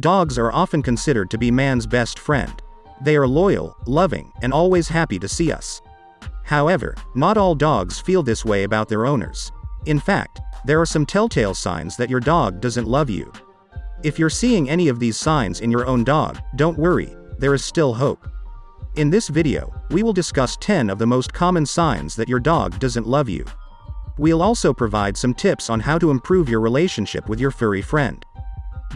Dogs are often considered to be man's best friend. They are loyal, loving, and always happy to see us. However, not all dogs feel this way about their owners. In fact, there are some telltale signs that your dog doesn't love you. If you're seeing any of these signs in your own dog, don't worry, there is still hope. In this video, we will discuss 10 of the most common signs that your dog doesn't love you. We'll also provide some tips on how to improve your relationship with your furry friend.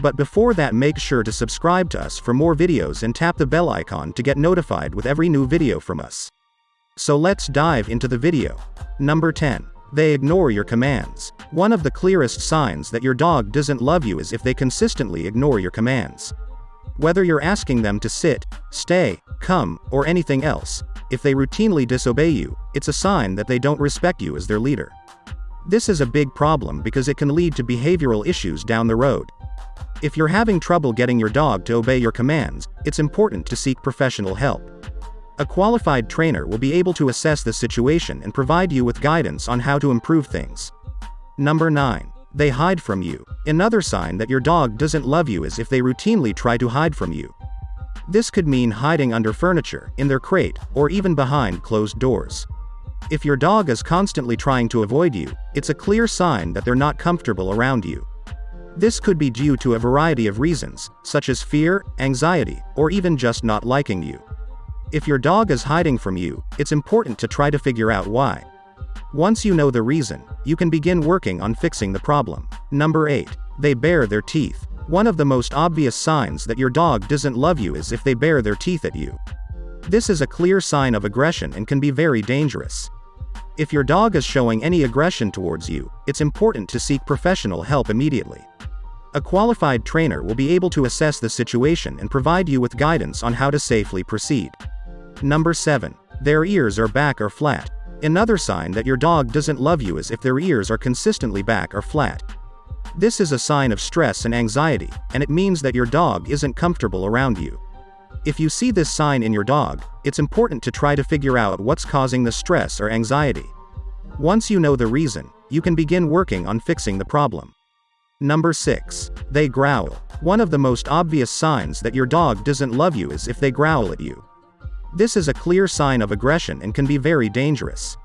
But before that make sure to subscribe to us for more videos and tap the bell icon to get notified with every new video from us. So let's dive into the video. Number 10. They ignore your commands. One of the clearest signs that your dog doesn't love you is if they consistently ignore your commands. Whether you're asking them to sit, stay, come, or anything else, if they routinely disobey you, it's a sign that they don't respect you as their leader. This is a big problem because it can lead to behavioral issues down the road. If you're having trouble getting your dog to obey your commands, it's important to seek professional help. A qualified trainer will be able to assess the situation and provide you with guidance on how to improve things. Number 9. They hide from you. Another sign that your dog doesn't love you is if they routinely try to hide from you. This could mean hiding under furniture, in their crate, or even behind closed doors. If your dog is constantly trying to avoid you, it's a clear sign that they're not comfortable around you. This could be due to a variety of reasons, such as fear, anxiety, or even just not liking you. If your dog is hiding from you, it's important to try to figure out why. Once you know the reason, you can begin working on fixing the problem. Number 8. They bare their teeth. One of the most obvious signs that your dog doesn't love you is if they bare their teeth at you. This is a clear sign of aggression and can be very dangerous. If your dog is showing any aggression towards you, it's important to seek professional help immediately. A qualified trainer will be able to assess the situation and provide you with guidance on how to safely proceed. Number 7. Their ears are back or flat. Another sign that your dog doesn't love you is if their ears are consistently back or flat. This is a sign of stress and anxiety, and it means that your dog isn't comfortable around you. If you see this sign in your dog, it's important to try to figure out what's causing the stress or anxiety. Once you know the reason, you can begin working on fixing the problem. Number 6. They growl. One of the most obvious signs that your dog doesn't love you is if they growl at you. This is a clear sign of aggression and can be very dangerous.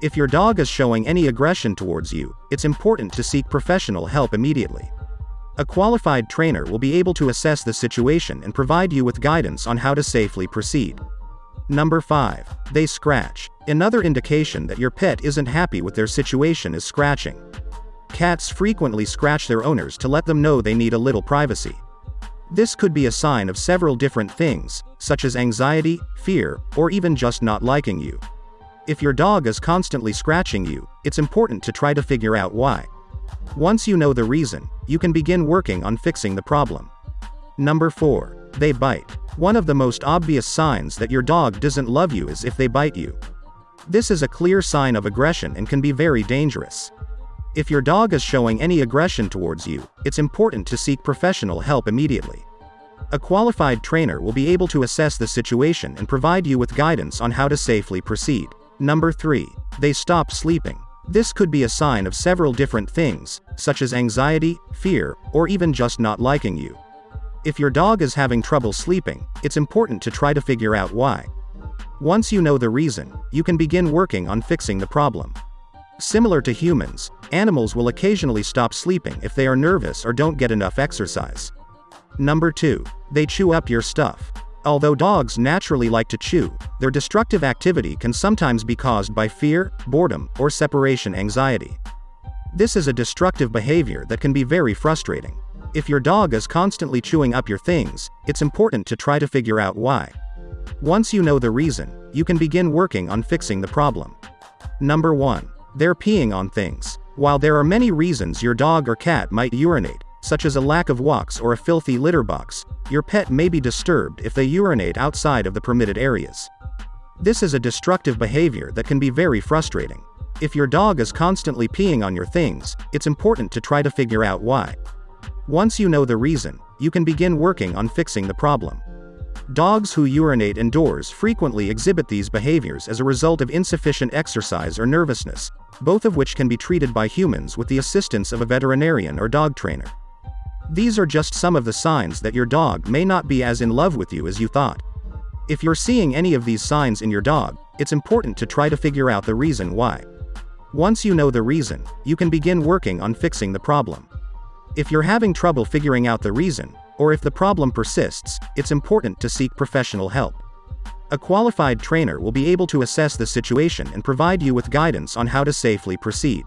If your dog is showing any aggression towards you, it's important to seek professional help immediately. A qualified trainer will be able to assess the situation and provide you with guidance on how to safely proceed. Number 5. They scratch. Another indication that your pet isn't happy with their situation is scratching. Cats frequently scratch their owners to let them know they need a little privacy. This could be a sign of several different things, such as anxiety, fear, or even just not liking you. If your dog is constantly scratching you, it's important to try to figure out why. Once you know the reason, you can begin working on fixing the problem. Number 4. They bite. One of the most obvious signs that your dog doesn't love you is if they bite you. This is a clear sign of aggression and can be very dangerous. If your dog is showing any aggression towards you, it's important to seek professional help immediately. A qualified trainer will be able to assess the situation and provide you with guidance on how to safely proceed. Number 3. They stop sleeping. This could be a sign of several different things, such as anxiety, fear, or even just not liking you. If your dog is having trouble sleeping, it's important to try to figure out why. Once you know the reason, you can begin working on fixing the problem. Similar to humans, animals will occasionally stop sleeping if they are nervous or don't get enough exercise. Number 2. They chew up your stuff. Although dogs naturally like to chew, their destructive activity can sometimes be caused by fear, boredom, or separation anxiety. This is a destructive behavior that can be very frustrating. If your dog is constantly chewing up your things, it's important to try to figure out why. Once you know the reason, you can begin working on fixing the problem. Number 1. They're peeing on things. While there are many reasons your dog or cat might urinate, such as a lack of walks or a filthy litter box, your pet may be disturbed if they urinate outside of the permitted areas. This is a destructive behavior that can be very frustrating. If your dog is constantly peeing on your things, it's important to try to figure out why. Once you know the reason, you can begin working on fixing the problem. Dogs who urinate indoors frequently exhibit these behaviors as a result of insufficient exercise or nervousness, both of which can be treated by humans with the assistance of a veterinarian or dog trainer. These are just some of the signs that your dog may not be as in love with you as you thought. If you're seeing any of these signs in your dog, it's important to try to figure out the reason why. Once you know the reason, you can begin working on fixing the problem. If you're having trouble figuring out the reason, or if the problem persists, it's important to seek professional help. A qualified trainer will be able to assess the situation and provide you with guidance on how to safely proceed.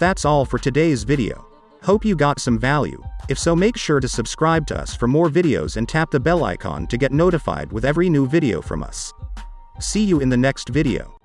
That's all for today's video. Hope you got some value. If so make sure to subscribe to us for more videos and tap the bell icon to get notified with every new video from us. See you in the next video.